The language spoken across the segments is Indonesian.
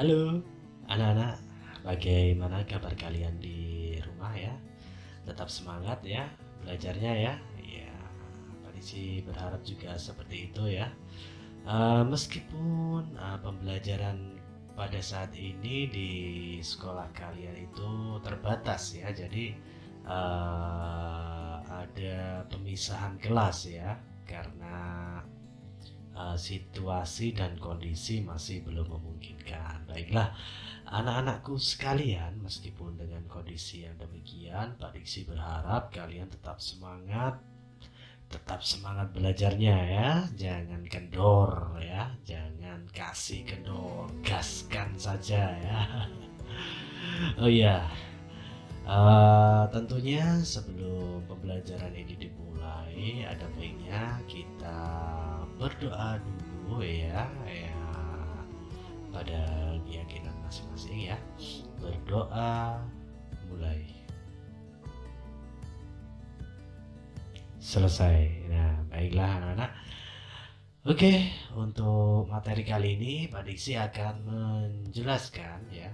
Halo anak-anak, bagaimana kabar kalian di rumah ya? Tetap semangat ya belajarnya ya. Ya, Pak Disi berharap juga seperti itu ya. Uh, meskipun uh, pembelajaran pada saat ini di sekolah kalian itu terbatas ya, jadi uh, ada pemisahan kelas ya, karena uh, situasi dan kondisi masih belum memungkinkan. Baiklah, anak-anakku sekalian, meskipun dengan kondisi yang demikian, Pak Diksi berharap kalian tetap semangat, tetap semangat belajarnya ya, jangan kendor ya, jangan kasih kendor, gaskan saja ya. Oh iya, uh, tentunya sebelum pembelajaran ini dimulai, ada baiknya kita berdoa dulu ya ya pada keyakinan masing-masing ya. Berdoa mulai. Selesai. Nah baiklah anak-anak. Oke untuk materi kali ini Pak Diksi akan menjelaskan ya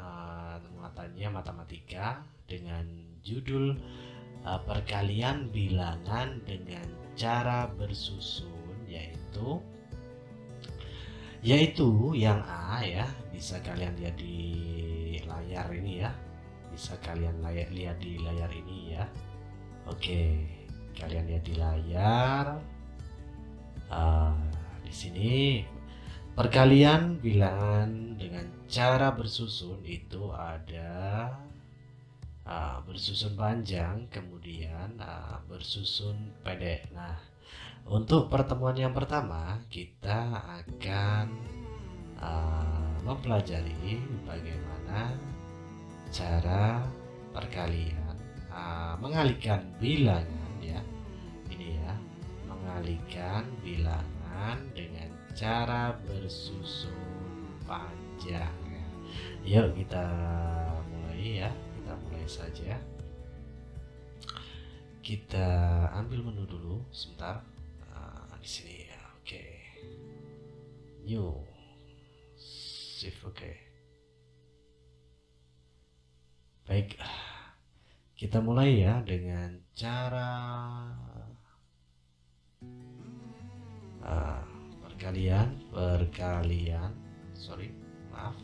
uh, muatannya matematika dengan judul uh, perkalian bilangan dengan cara bersusun yaitu yaitu yang A ya bisa kalian lihat di layar ini ya. Bisa kalian lihat di layar ini ya. Oke kalian lihat di layar. Uh, di sini. Perkalian bilangan dengan cara bersusun itu ada uh, bersusun panjang kemudian uh, bersusun pendek. Nah untuk pertemuan yang pertama, kita akan uh, mempelajari bagaimana cara perkalian uh, mengalihkan bilangan ya. Ini ya, mengalihkan bilangan dengan cara bersusun panjang ya. Yuk kita mulai ya, kita mulai saja. Kita ambil menu dulu sebentar di sini ya oke okay. new shift oke okay. baik kita mulai ya dengan cara uh, perkalian perkalian sorry maaf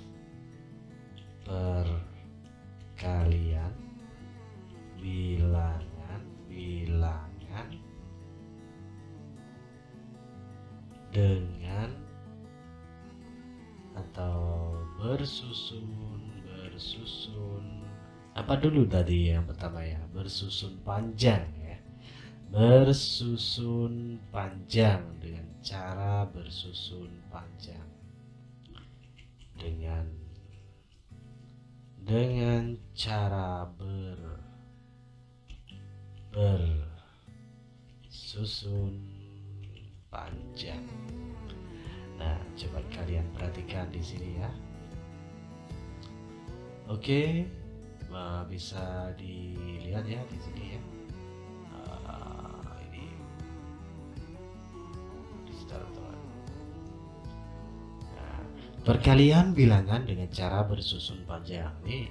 perkalian bilangan bilangan dengan atau bersusun bersusun. Apa dulu tadi yang pertama ya? Bersusun panjang ya. Bersusun panjang dengan cara bersusun panjang. Dengan dengan cara ber bersusun panjang. Nah, coba kalian perhatikan di sini ya. Oke, bisa dilihat ya di sini ya. Ini Nah, perkalian bilangan dengan cara bersusun panjang nih.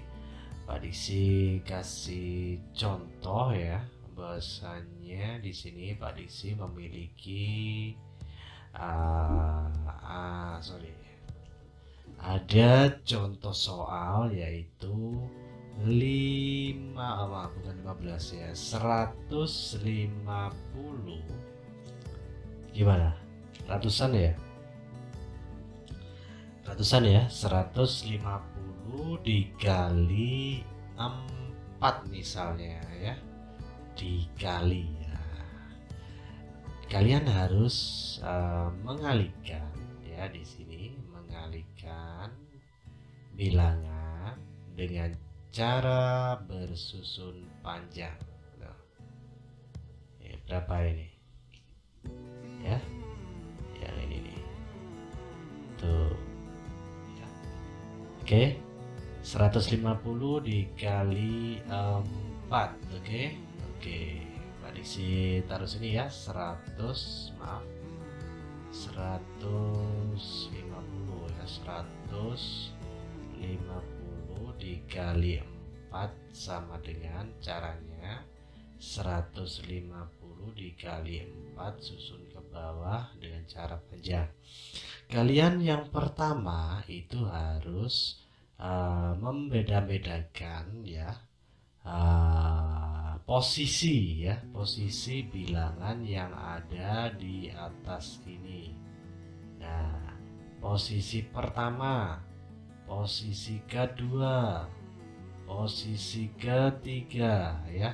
Pak Diksi kasih contoh ya bahwasannya di sini Pak Diksi memiliki uh, uh, sorry. Ada contoh soal yaitu 5 apa bukan 15 ya 150 gimana? Ratusan ya? Ratusan ya? 150 dikali 4 misalnya ya dikali ya. Kalian harus uh, mengalihkan ya di sini mengalihkan bilangan dengan cara bersusun panjang. Nah, ya, berapa ini? Ya, yang ini nih. Tuh. Ya. Oke. 150 dikali 4 oke okay? Oke, Mbak Diksi taruh sini ya 100 maaf 150 ya 150 50 dikali 4 sama dengan caranya 150 dikali 4 susun ke bawah dengan cara panjang. Kalian yang pertama itu harus uh, membeda-bedakan ya uh, posisi ya. Posisi bilangan yang ada di atas ini. Nah posisi pertama posisi kedua posisi ketiga ya.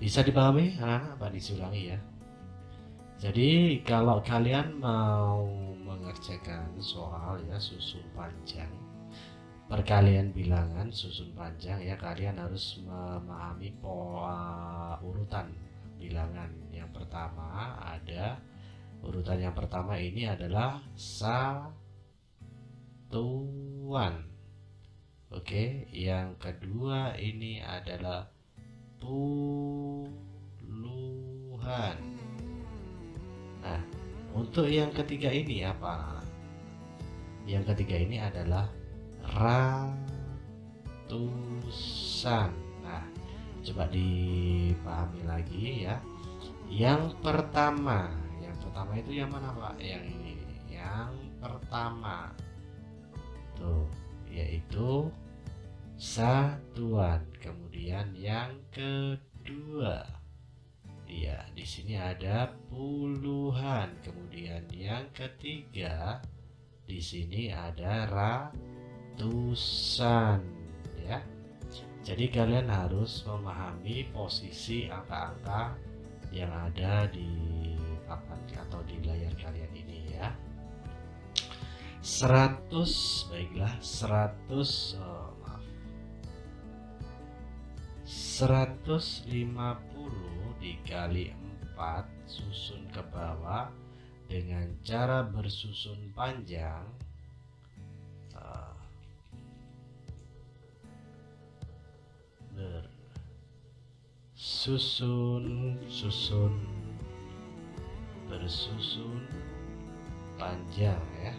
Bisa dipahami anak-anak? Pak disulangi ya? Jadi kalau kalian mau mengerjakan soal ya susun panjang perkalian bilangan susun panjang ya kalian harus memahami pola urutan bilangan. Yang pertama ada urutan yang pertama ini adalah satuan. Oke yang kedua ini adalah puluhan. Nah untuk yang ketiga ini apa? Yang ketiga ini adalah ratusan. Nah coba dipahami lagi ya. Yang pertama yang pertama itu yang mana pak? Yang ini. Yang pertama. Tuh yaitu satuan. Kemudian yang kedua. Ya di sini ada puluhan. Kemudian yang ketiga di sini ada ratusan ya. Jadi kalian harus memahami posisi angka-angka yang ada di papan atau di layar kalian ini ya. 100 baiklah 100 oh, maaf. 150 dikali 4 susun ke bawah dengan cara bersusun panjang bersusun susun. Bersusun. Panjang ya.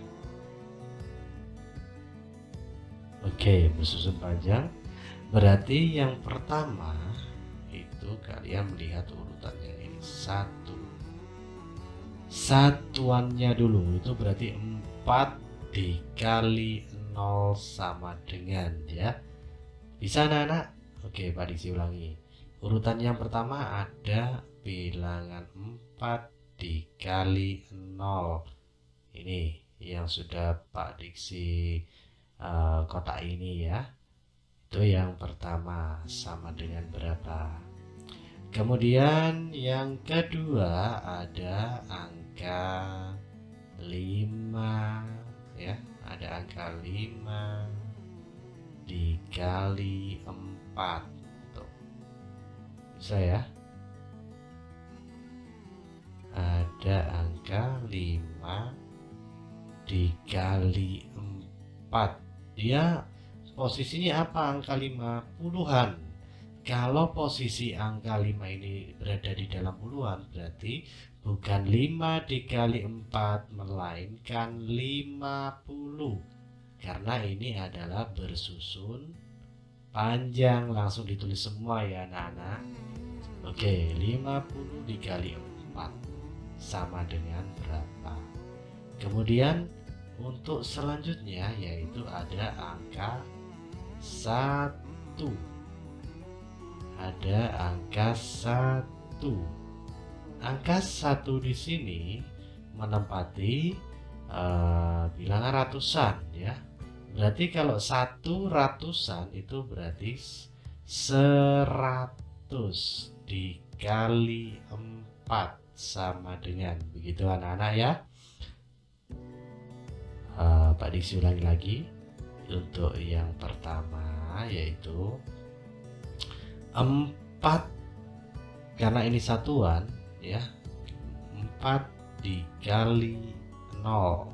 Oke bersusun panjang. Berarti yang pertama itu kalian melihat urutannya ini. Satu. Satuannya dulu itu berarti 4 dikali 0 sama dengan ya. Bisa anak-anak? Oke Pak Diksi ulangi urutan yang pertama ada bilangan 4 dikali 0 ini yang sudah Pak Diksi uh, kotak ini ya. Itu yang pertama sama dengan berapa? Kemudian yang kedua ada angka angka 5 ya. Ada angka 5 dikali 4 tuh bisa ya ada angka 5 dikali 4 dia posisinya apa? Angka 5 puluhan. Kalau posisi angka 5 ini berada di dalam puluhan berarti bukan 5 dikali 4 melainkan 50 karena ini adalah bersusun panjang. Langsung ditulis semua ya anak-anak oke 50 dikali 4 sama dengan berapa? Kemudian untuk selanjutnya yaitu ada angka 1 ada angka 1 angka satu di sini menempati uh, bilangan ratusan ya. Berarti kalau satu ratusan itu berarti seratus dikali empat sama dengan. Begitu anak-anak ya. Uh, Pak Diksi ulangi lagi. Untuk yang pertama yaitu empat karena ini satuan ya. 4 dikali 0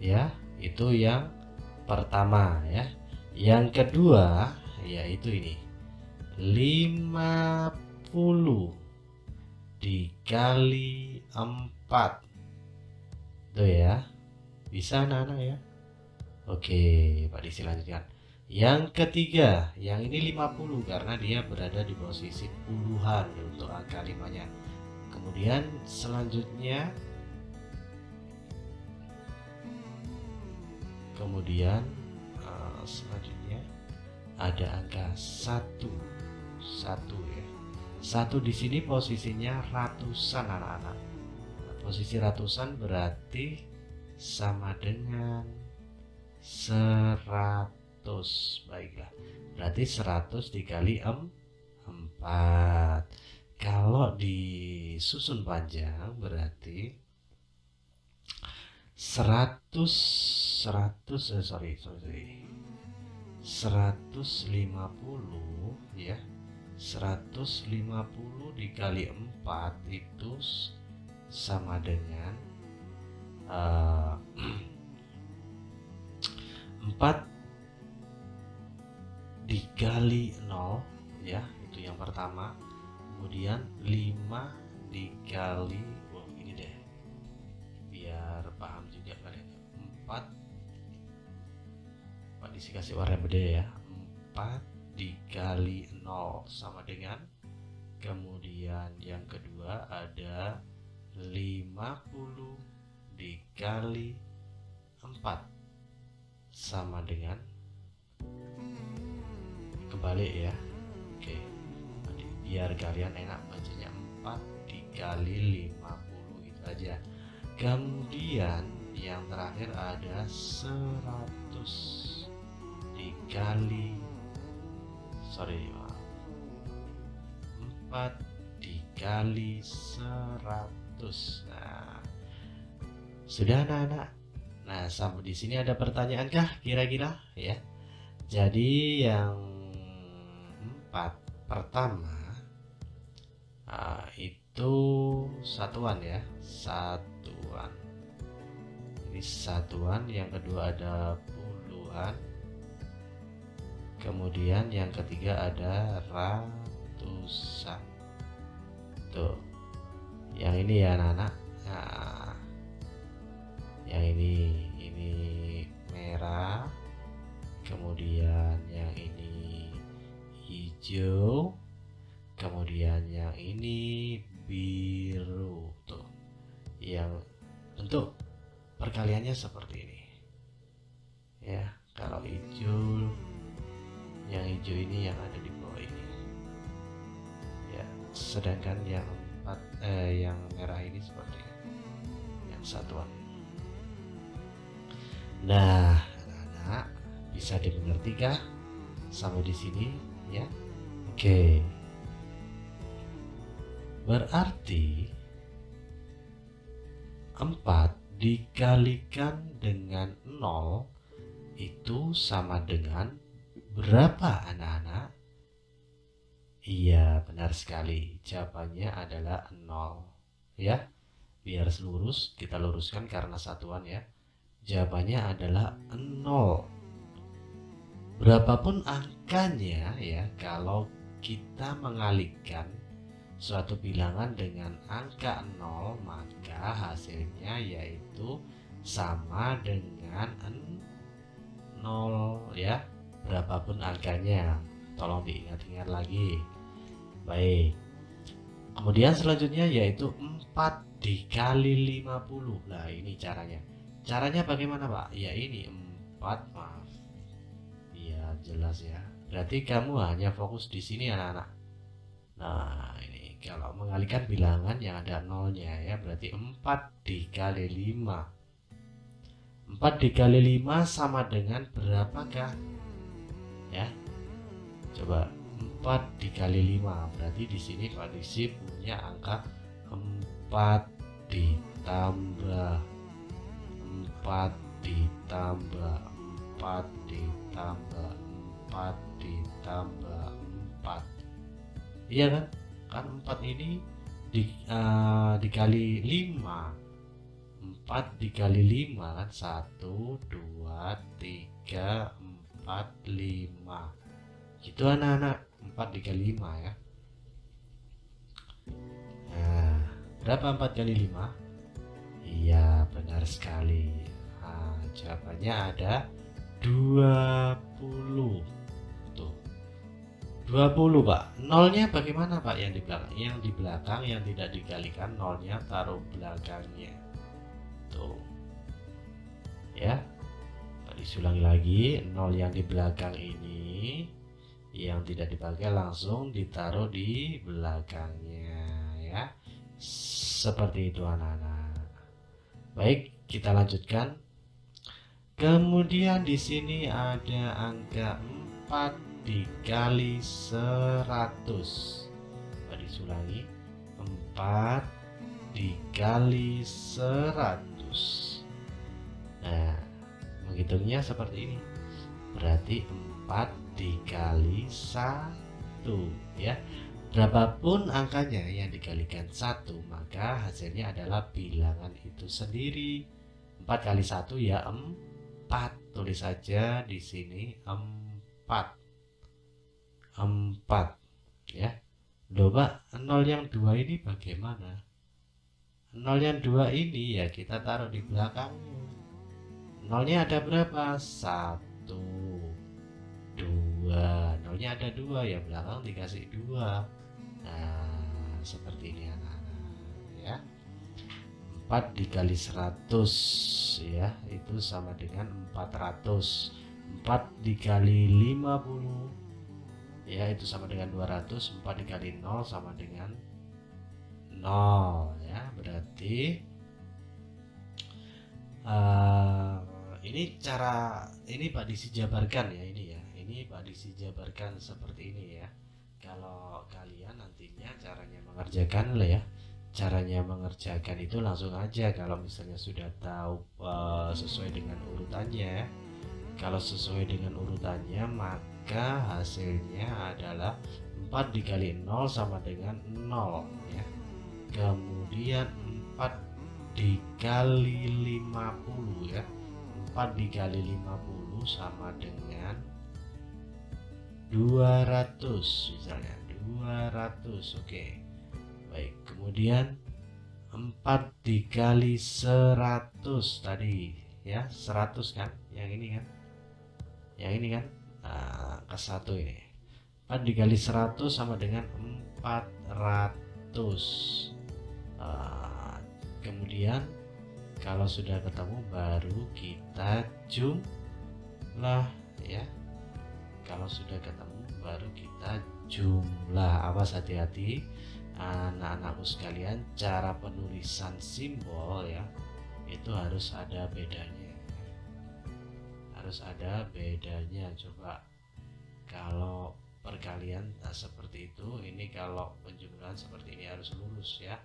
ya itu yang pertama ya. Yang kedua yaitu ini 50 dikali 4 tuh ya bisa anak-anak ya Oke, Pak Disi lanjutkan. Yang ketiga, yang ini 50 karena dia berada di posisi puluhan untuk angka limanya. Kemudian selanjutnya kemudian uh, selanjutnya ada angka satu satu ya. Satu di sini posisinya ratusan anak-anak. Posisi ratusan berarti sama dengan seratus. Baiklah. Berarti seratus dikali em, empat. Kalau disusun panjang berarti seratus seratus eh, sorry sorry seratus lima puluh ya 150 dikali 4 itu sama dengan uh, eh, 4 dikali 0 ya itu yang pertama. Kemudian 5 dikali oh ini deh biar paham juga kalian 4 Pak dikasih warna beda ya. 4 dikali 0 sama dengan. Kemudian yang kedua ada 50 dikali 4 sama dengan. Kebalik ya. Oke. Biar kalian enak bacanya. 4 dikali 50 itu aja. Kemudian yang terakhir ada 100 dikali sorry 4 dikali 100 nah sudah anak-anak? Nah sampai di sini ada pertanyaan kah kira-kira? Ya. Jadi yang empat pertama uh, itu satuan ya satuan. Ini satuan yang kedua ada puluhan kemudian yang ketiga ada ratusan. Tuh. Yang ini ya anak-anak. Nah, yang ini ini merah. Kemudian yang ini hijau. Kemudian yang ini biru. Tuh. Yang bentuk perkaliannya seperti ini. Ya kalau hijau yang hijau ini yang ada di bawah ini. Ya sedangkan yang empat eh, yang merah ini seperti yang satuan. Nah anak-anak bisa dimengerti kah? Sampai di sini ya? Oke. Berarti empat dikalikan dengan nol itu sama dengan Berapa anak-anak? Iya, benar sekali. Jawabannya adalah 0. Ya, biar lurus, kita luruskan karena satuan ya. Jawabannya adalah 0. Berapapun angkanya ya, kalau kita mengalihkan suatu bilangan dengan angka 0, maka hasilnya yaitu sama dengan 0 ya berapapun angkanya tolong diingat-ingat lagi. Baik. Kemudian selanjutnya yaitu 4 dikali 50 nah ini caranya. Caranya bagaimana pak? Ya ini 4 maaf. Ya jelas ya. Berarti kamu hanya fokus di sini anak-anak. Nah ini kalau mengalihkan bilangan yang ada nolnya ya berarti 4 dikali 5 4 dikali 5 sama dengan berapakah ya. Coba 4 dikali 5 berarti di sini Pak Diksi punya angka 4 ditambah 4 ditambah 4 ditambah 4 ditambah 4 iya kan? Kan 4 ini di, uh, dikali 5 4 dikali 5 kan? 1 2 3 4 5 gitu anak-anak 4 dikali 5 ya. Nah berapa 4 kali 5 iya benar sekali. Nah, jawabannya ada 20 tuh. 20 pak. Nolnya bagaimana pak yang di belakang? Yang di belakang yang tidak dikalikan nolnya taruh belakangnya. Tuh. Ya disulangi lagi nol yang di belakang ini yang tidak dipakai langsung ditaruh di belakangnya ya. Seperti itu anak-anak. Baik kita lanjutkan. Kemudian di sini ada angka 4 dikali 100 Coba disulangi. 4 dikali 100 nah menghitungnya seperti ini. Berarti 4 dikali 1 ya. Berapapun angkanya yang dikalikan satu maka hasilnya adalah bilangan itu sendiri. 4 kali 1 ya 4 tulis saja di sini 4 4 ya. Coba 0 yang 2 ini bagaimana? 0 yang 2 ini ya kita taruh di belakangnya nolnya ada berapa? Satu dua. Nolnya ada dua ya belakang dikasih dua. Nah seperti ini anak-anak ya. 4 dikali 100 ya. Itu sama dengan 400 4 dikali 50 ya itu sama dengan 200 4 dikali 0 sama dengan 0 ya. Berarti uh, ini cara ini Pak Disi jabarkan ya ini ya. Ini Pak Disi jabarkan seperti ini ya. Kalau kalian nantinya caranya mengerjakan lah ya. Caranya mengerjakan itu langsung aja kalau misalnya sudah tahu uh, sesuai dengan urutannya. Kalau sesuai dengan urutannya maka hasilnya adalah 4 dikali 0 sama dengan 0 ya. Kemudian 4 dikali 50 ya 4 dikali 50 sama dengan 200 misalnya. 200 oke. Baik kemudian 4 dikali 100 tadi ya. 100 kan? Yang ini kan? Yang ini kan? Nah, satu ini. 4 dikali 100 sama dengan 400 nah, kemudian kalau sudah ketemu baru kita jumlah ya. Kalau sudah ketemu baru kita jumlah. Awas hati-hati anak-anakku sekalian. Cara penulisan simbol ya itu harus ada bedanya. Harus ada bedanya. Coba kalau perkalian nah, seperti itu. Ini kalau penjumlahan seperti ini harus lurus ya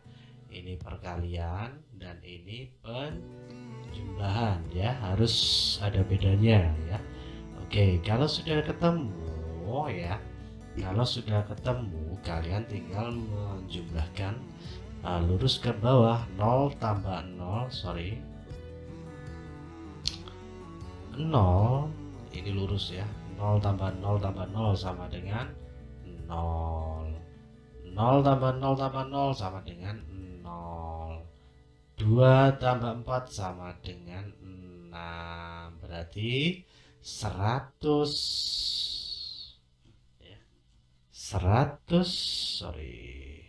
ini perkalian dan ini penjumlahan ya. Harus ada bedanya ya. Oke kalau sudah ketemu ya kalau sudah ketemu kalian tinggal menjumlahkan uh, lurus ke bawah 0 tambah 0 sorry. 0 ini lurus ya. 0 tambah 0 tambah 0 sama dengan 0 0 tambah 0 tambah 0 sama dengan 2 tambah 4 sama dengan 6 berarti 100 ya. 100 sorry.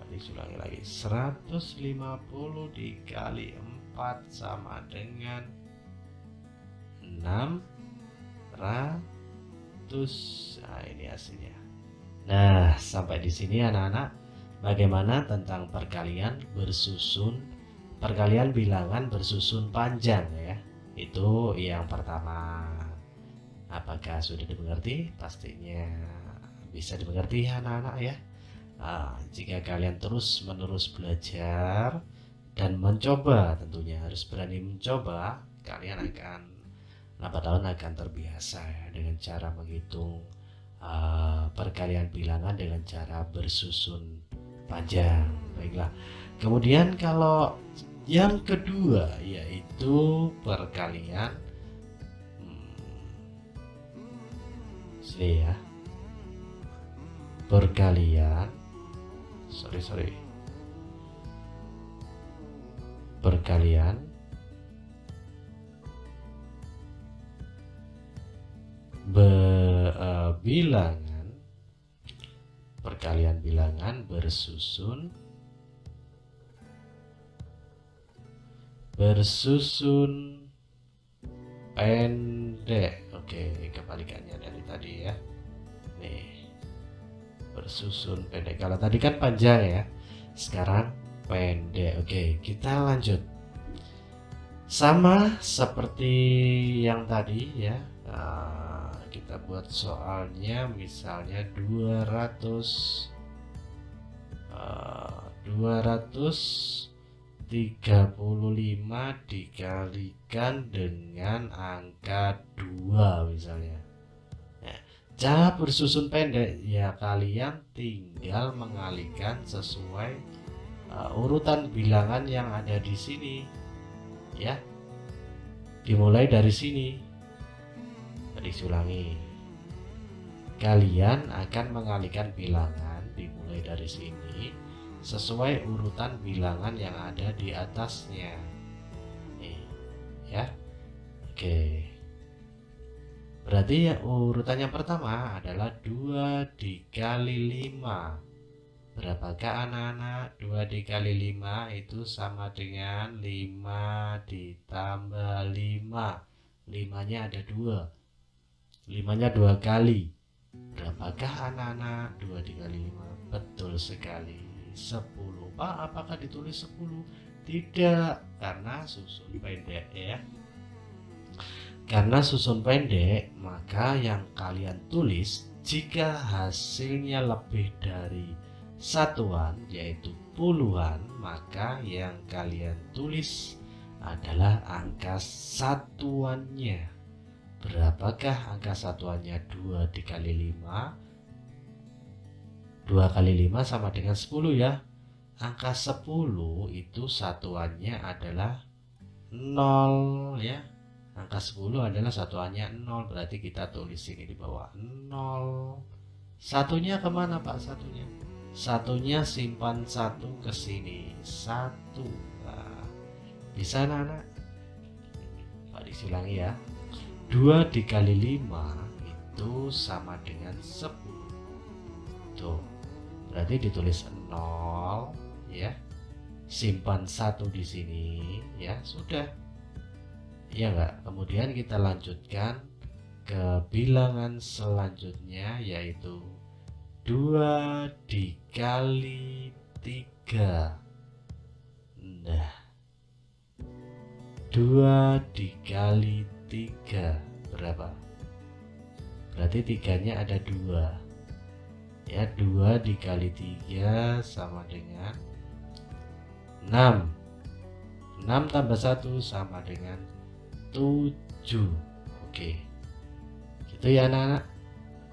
Tadi ulangi lagi. 150 dikali 4 sama dengan 600 nah ini hasilnya nah sampai di sini anak-anak Bagaimana tentang perkalian bersusun perkalian bilangan bersusun panjang ya? Itu yang pertama. Apakah sudah dimengerti? Pastinya bisa dimengerti anak-anak ya. Nah, jika kalian terus menerus belajar dan mencoba tentunya harus berani mencoba kalian akan lambat tahun akan terbiasa ya dengan cara menghitung Eh, perkalian bilangan dengan cara bersusun panjang. Baiklah. Kemudian kalau yang kedua yaitu perkalian hmm, sini ya. Perkalian sorry sorry perkalian ber bilangan perkalian bilangan bersusun bersusun pendek. Oke kebalikannya dari tadi ya. Nih bersusun pendek. Kalau tadi kan panjang ya sekarang pendek. Oke kita lanjut. Sama seperti yang tadi ya nah, kita buat soalnya misalnya 200 uh, 235 dikalikan dengan angka 2 misalnya. Ya, cara bersusun pendek ya kalian tinggal mengalihkan sesuai uh, urutan bilangan yang ada di sini ya. Dimulai dari sini tadi ulangi kalian akan mengalihkan bilangan dimulai dari sini sesuai urutan bilangan yang ada di atasnya. Nih ya. Oke. Berarti ya urutan yang pertama adalah 2 dikali 5 Berapakah anak-anak? 2 dikali 5 itu sama dengan 5 ditambah 5 5 nya ada 2 5 nya 2 kali. Berapakah anak-anak? 2 dikali 5 Betul sekali. 10 Pak apakah ditulis 10? Tidak Karena susun pendek ya. Karena susun pendek Maka yang kalian tulis Jika hasilnya lebih dari satuan yaitu puluhan maka yang kalian tulis adalah angka satuannya berapakah angka satuannya 2 dikali 5 2 kali 5 sama dengan 10 ya. Angka 10 itu satuannya adalah 0 ya. Angka 10 adalah satuannya 0 berarti kita tulis ini di bawah 0 satunya ke mana pak? Satunya. Satunya simpan satu ke sini. Satu. Nah, bisa anak-anak Pak disulangi ya 2 dikali 5 itu sama dengan 10 tuh berarti ditulis 0 ya. Simpan satu di sini ya sudah. Ya enggak kemudian kita lanjutkan ke bilangan selanjutnya yaitu 2 dikali 3 Nah 2 dikali 3 Berapa? Berarti tiganya ada 2 Ya 2 dikali 3 sama dengan 6 6 tambah 1 sama dengan 7 Oke. Gitu ya anak-anak.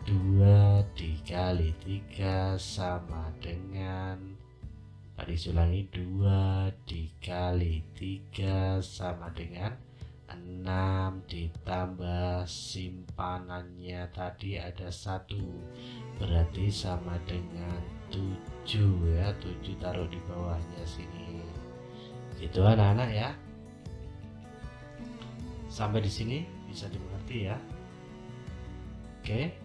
2 dikali 3 sama dengan Tadi ulangi 2 dikali 3 sama dengan 6 ditambah simpanannya tadi ada satu. Berarti sama dengan 7 ya 7 taruh di bawahnya sini. Itu anak-anak ya. Sampai di sini bisa dimengerti ya. Oke.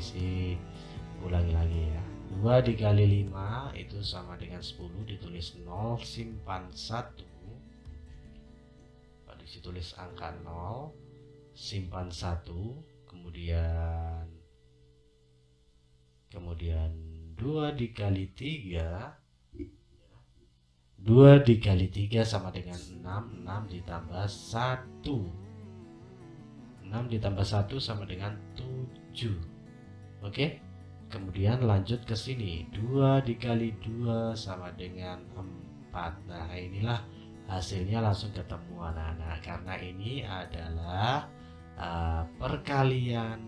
Isi ulangi lagi ya 2 dikali 5 itu sama dengan 10 ditulis 0 simpan 1 di situ tulis angka 0 simpan 1 kemudian kemudian 2 dikali 3 2 dikali 3 sama dengan 6 6 ditambah 1 6 ditambah 1 sama dengan 7 Oke. Kemudian lanjut ke sini. 2 dikali 2 sama dengan 4. Nah, inilah hasilnya langsung ketemu anak-anak karena ini adalah uh, perkalian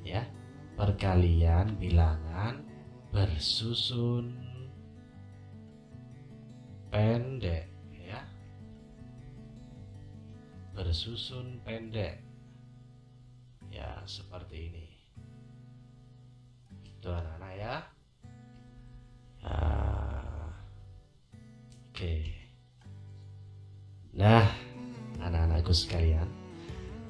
ya. Perkalian bilangan bersusun pendek ya. Bersusun pendek. Ya, seperti ini itu anak-anak ya uh, oke nah anak-anakku sekalian.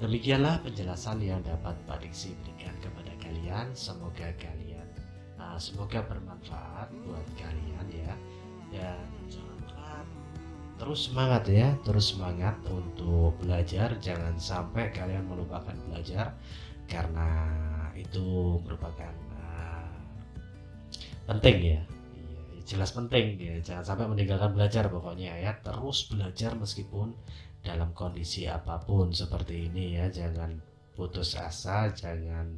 Demikianlah penjelasan yang dapat Pak Diksi berikan kepada kalian. Semoga kalian, uh, semoga bermanfaat buat kalian ya. Dan jangan terus semangat ya, terus semangat untuk belajar. Jangan sampai kalian melupakan belajar karena itu merupakan penting ya. Iya, jelas penting ya. Jangan sampai meninggalkan belajar pokoknya ya. Terus belajar meskipun dalam kondisi apa pun seperti ini ya jangan putus asa jangan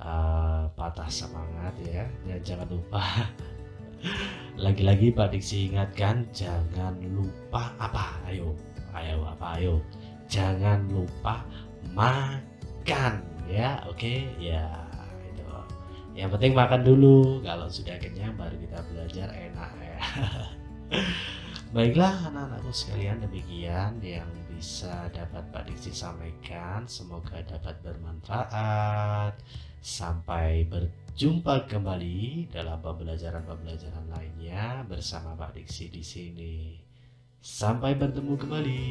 uh, patah semangat ya dan jangan lupa lagi-lagi Pak Diksi ingatkan jangan lupa apa ayo ayo apa ayo jangan lupa makan ya oke okay? ya itu yang penting makan dulu. Kalau sudah kenyang baru kita belajar. Enak ya. Baiklah anak-anakku sekalian demikian yang bisa dapat Pak Diksi sampaikan. Semoga dapat bermanfaat. Sampai berjumpa kembali dalam pembelajaran-pembelajaran lainnya bersama Pak Diksi di sini. Sampai bertemu kembali